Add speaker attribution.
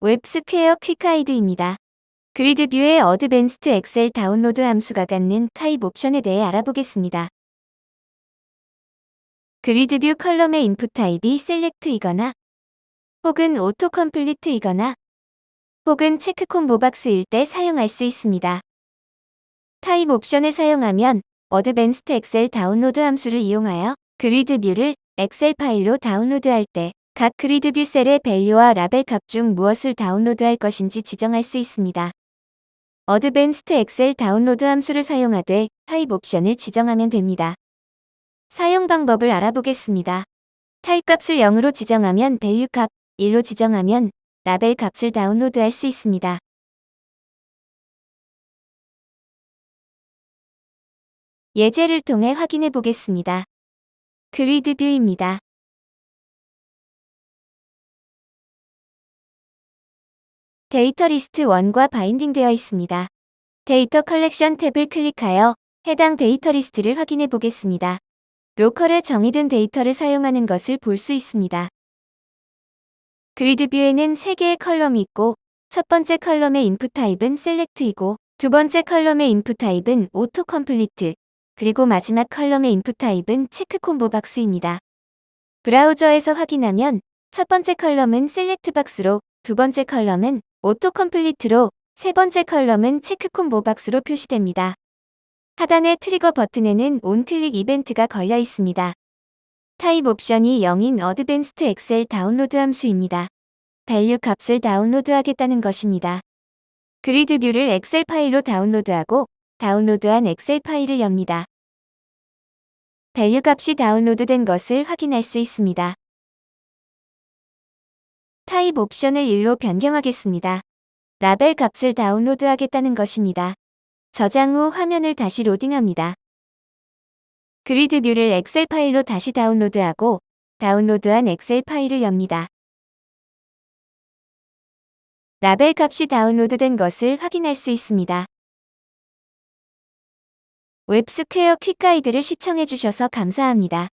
Speaker 1: WebSquare quick guide입니다. GridView의 advanced Excel download 함수가 갖는 타입 옵션에 대해 알아보겠습니다. GridView column의 input type이 select이거나 혹은 auto complete이거나 혹은 check combo box일 때 사용할 수 있습니다. 타입 옵션을 사용하면 advanced Excel download 함수를 이용하여 GridView를 엑셀 파일로 다운로드할 때 각 GridView 셀의 value와 라벨 값 중 무엇을 다운로드할 것인지 지정할 수 있습니다. advanced Excel download 함수를 사용하되 타입 옵션을 지정하면 됩니다. 사용 방법을 알아보겠습니다. 타입 값을 0으로 지정하면 value 값, 1로 지정하면 라벨 값을 다운로드할 수 있습니다. 예제를 통해 확인해 보겠습니다. GridView입니다. 데이터 리스트 1과 binding되어 있습니다. 데이터 컬렉션 탭을 클릭하여 해당 데이터 리스트를 확인해 보겠습니다. local에 정의된 데이터를 사용하는 것을 볼 수 있습니다. GridView에는 3개의 column이 있고 첫 번째 column의 input type은 select이고 두 번째 column의 input type은 auto complete 그리고 마지막 column의 input type은 check combo box입니다. 브라우저에서 확인하면 첫 번째 column은 select box로 두 번째 column은 auto complete로 세 번째 column은 check combo box로 표시됩니다. 하단의 트리거 버튼에는 onclick 이벤트가 걸려 있습니다. 타입 옵션이 0인 advanced Excel download 함수입니다. value 값을 다운로드하겠다는 것입니다. GridView를 엑셀 파일로 다운로드하고 다운로드한 엑셀 파일을 엽니다. value 값이 다운로드된 것을 확인할 수 있습니다. 타입 옵션을 1로 변경하겠습니다. 라벨 값을 다운로드하겠다는 것입니다. 저장 후 화면을 다시 로딩합니다. GridView를 엑셀 파일로 다시 다운로드하고 다운로드한 엑셀 파일을 엽니다. 라벨 값이 다운로드된 것을 확인할 수 있습니다. 웹스퀘어 퀵가이드를 시청해주셔서 감사합니다.